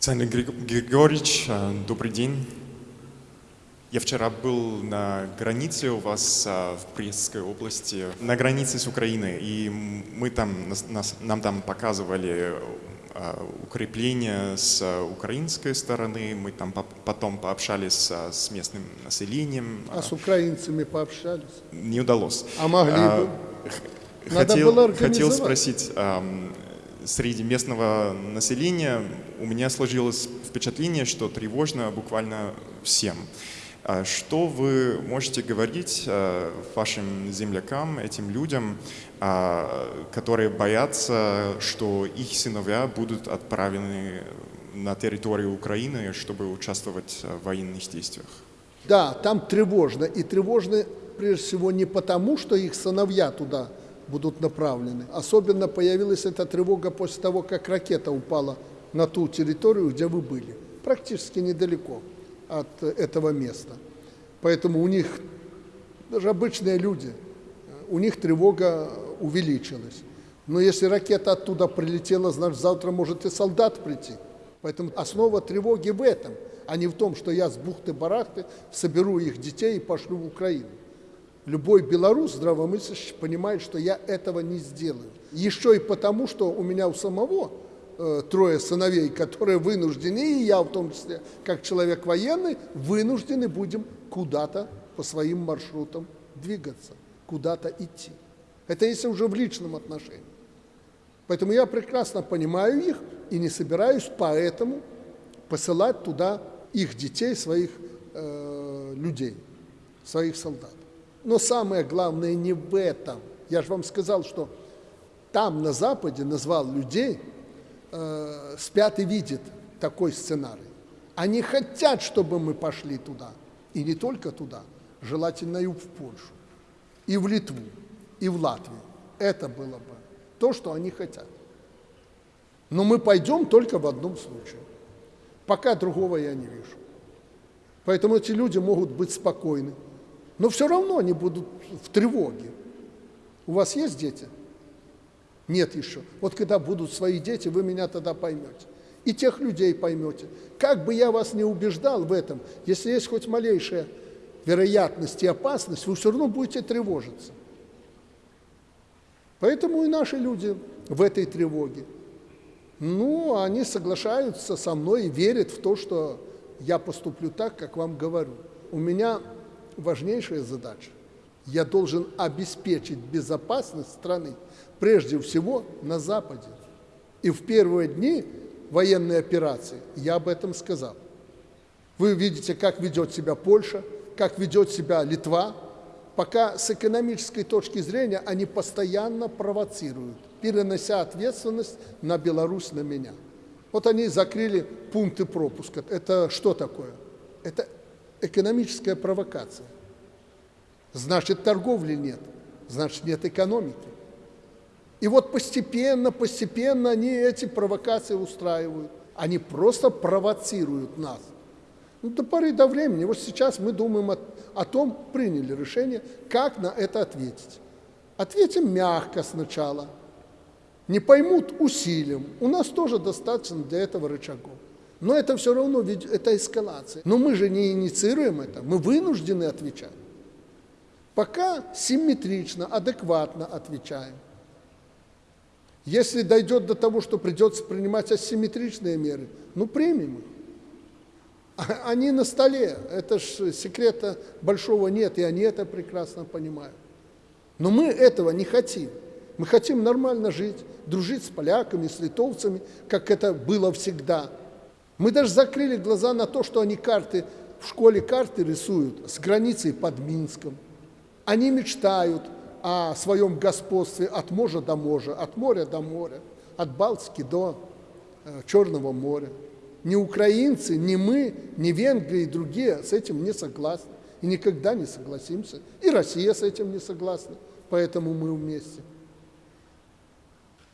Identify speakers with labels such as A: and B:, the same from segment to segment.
A: Александр Григорьевич, э, добрый день. Я вчера был на границе у вас э, в Брестской области, на границе с Украиной, и мы там, нас, нам там показывали э, укрепления с украинской стороны, мы там потом пообщались с местным населением.
B: А с украинцами пообщались?
A: Не удалось.
B: А могли бы?
A: Надо хотел, было хотел спросить, среди местного населения у меня сложилось впечатление, что тревожно буквально всем. А что вы можете говорить э, вашим землякам, этим людям, а, которые боятся, что их сыновья будут отправлены на территорию Украины, чтобы участвовать в военных действиях?
B: Да, там тревожно. И тревожно прежде всего не потому, что их сыновья туда будут направлены. Особенно появилась эта тревога после того, как ракета упала на ту территорию, где вы были, практически недалеко от этого места. Поэтому у них, даже обычные люди, у них тревога увеличилась. Но если ракета оттуда прилетела, значит, завтра может и солдат прийти. Поэтому основа тревоги в этом, а не в том, что я с бухты-барахты соберу их детей и пошлю в Украину. Любой белорус здравомыслящий понимает, что я этого не сделаю. Еще и потому, что у меня у самого э, трое сыновей, которые вынуждены, и я в том числе, как человек военный, вынуждены будем куда-то по своим маршрутам двигаться, куда-то идти. Это если уже в личном отношении. Поэтому я прекрасно понимаю их и не собираюсь поэтому посылать туда их детей, своих э, людей, своих солдат. Но самое главное не в этом. Я же вам сказал, что там на Западе назвал людей, э, спят и видят такой сценарий. Они хотят, чтобы мы пошли туда. И не только туда, желательно и в Польшу, и в Литву, и в Латвию. Это было бы то, что они хотят. Но мы пойдем только в одном случае. Пока другого я не вижу. Поэтому эти люди могут быть спокойны. Но все равно они будут в тревоге. У вас есть дети? Нет еще. Вот когда будут свои дети, вы меня тогда поймете. И тех людей поймете. Как бы я вас не убеждал в этом, если есть хоть малейшая вероятность и опасность, вы все равно будете тревожиться. Поэтому и наши люди в этой тревоге. Ну, они соглашаются со мной и верят в то, что я поступлю так, как вам говорю. У меня важнейшая задача. Я должен обеспечить безопасность страны, прежде всего на Западе. И в первые дни военной операции я об этом сказал. Вы видите, как ведет себя Польша, как ведет себя Литва. Пока с экономической точки зрения они постоянно провоцируют, перенося ответственность на Беларусь, на меня. Вот они закрыли пункты пропуска. Это что такое? Это экономическая провокация. Значит, торговли нет, значит, нет экономики. И вот постепенно, постепенно они эти провокации устраивают. Они просто провоцируют нас. Ну, до поры до времени. Вот сейчас мы думаем о, о том, приняли решение, как на это ответить. Ответим мягко сначала. Не поймут усилием. У нас тоже достаточно для этого рычагов. Но это все равно, ведь это эскалация. Но мы же не инициируем это, мы вынуждены отвечать. Пока симметрично, адекватно отвечаем. Если дойдет до того, что придется принимать асимметричные меры, ну примем их. А, они на столе, это ж секрета большого нет, и они это прекрасно понимают. Но мы этого не хотим. Мы хотим нормально жить, дружить с поляками, с литовцами, как это было всегда – мы даже закрыли глаза на то, что они карты, в школе карты рисуют с границей под Минском. Они мечтают о своем господстве от моря до моря, от моря до моря, от Балтики до э, Черного моря. Ни украинцы, ни мы, ни Венгрия и другие с этим не согласны. И никогда не согласимся. И Россия с этим не согласна. Поэтому мы вместе.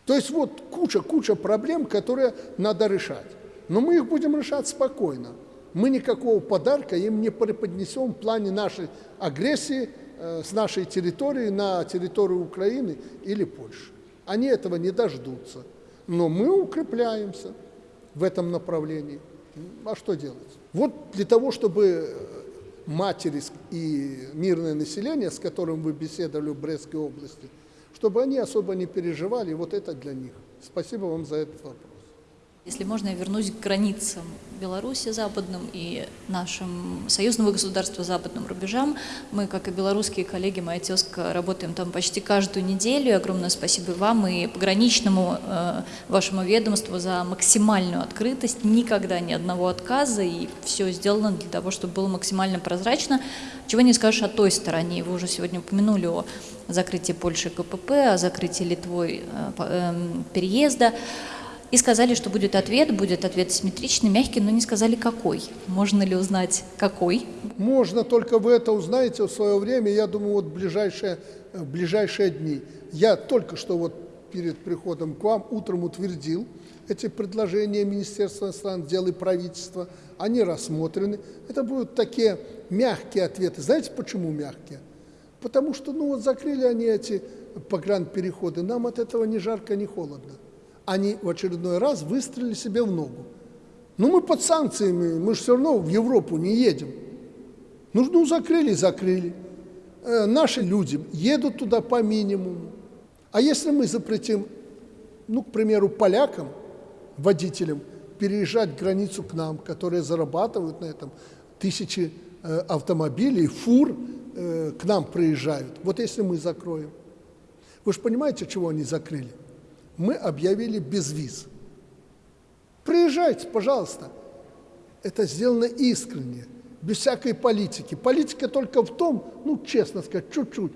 B: То есть вот куча-куча проблем, которые надо решать. Но мы их будем решать спокойно. Мы никакого подарка им не преподнесем в плане нашей агрессии э, с нашей территории на территорию Украины или Польши. Они этого не дождутся. Но мы укрепляемся. в этом направлении. А что делать? Вот для того, чтобы матери и мирное население, с которым вы беседовали в Брестской области, чтобы они особо не переживали, вот это для них. Спасибо вам за этот вопрос.
C: Если можно, я вернусь к границам Беларуси западным и нашим союзного государства западным рубежам. Мы, как и белорусские коллеги, моя тезка, работаем там почти каждую неделю. Огромное спасибо вам и пограничному э, вашему ведомству за максимальную открытость. Никогда ни одного отказа, и все сделано для того, чтобы было максимально прозрачно. Чего не скажешь о той стороне. Вы уже сегодня упомянули о закрытии Польши КПП, о закрытии Литвой э, э, переезда. И сказали, что будет ответ, будет ответ симметричный, мягкий, но не сказали какой. Можно ли узнать какой?
B: Можно, только вы это узнаете в свое время, я думаю, вот в ближайшие, в ближайшие дни. Я только что вот перед приходом к вам утром утвердил эти предложения Министерства иностранных дел и правительства. Они рассмотрены. Это будут такие мягкие ответы. Знаете, почему мягкие? Потому что, ну вот закрыли они эти погранпереходы, нам от этого ни жарко, ни холодно они в очередной раз выстрелили себе в ногу. Ну, мы под санкциями, мы же все равно в Европу не едем. Ну, ну закрыли, закрыли. Э, наши люди едут туда по минимуму. А если мы запретим, ну, к примеру, полякам, водителям, переезжать границу к нам, которые зарабатывают на этом, тысячи э, автомобилей, фур э, к нам приезжают. Вот если мы закроем. Вы же понимаете, чего они закрыли? Мы объявили безвиз. Приезжайте, пожалуйста. Это сделано искренне, без всякой политики. Политика только в том, ну, честно сказать, чуть-чуть.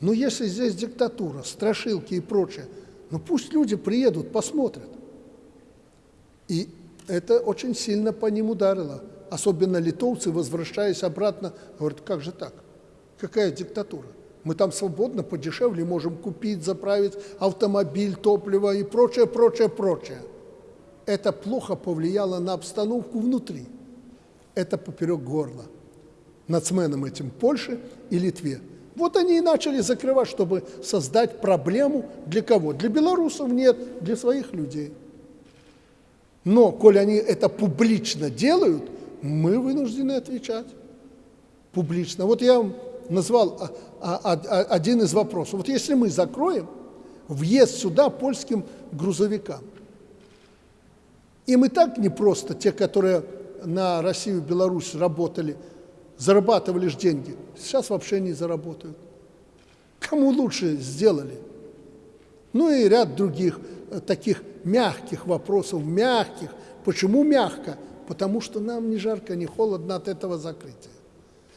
B: Но если здесь диктатура, страшилки и прочее, ну пусть люди приедут, посмотрят. И это очень сильно по ним ударило. Особенно литовцы, возвращаясь обратно, говорят, как же так? Какая диктатура? Мы там свободно, подешевле можем купить, заправить автомобиль, топливо и прочее, прочее, прочее. Это плохо повлияло на обстановку внутри. Это поперек горла. Нацменам этим Польше и Литве. Вот они и начали закрывать, чтобы создать проблему для кого? Для белорусов нет, для своих людей. Но, коль они это публично делают, мы вынуждены отвечать публично. Вот я вам назвал а, а, а, один из вопросов. Вот если мы закроем въезд сюда польским грузовикам, и мы так не просто, те, которые на Россию и Беларусь работали, зарабатывали же деньги, сейчас вообще не заработают. Кому лучше сделали? Ну и ряд других э, таких мягких вопросов, мягких. Почему мягко? Потому что нам ни жарко, ни холодно от этого закрытия.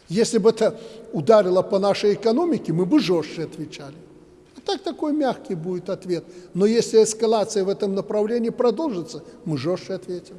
B: Если бы это ударило по нашей экономике, мы бы жестче отвечали. А так такой мягкий будет ответ. Но если эскалация в этом направлении продолжится, мы жестче ответим.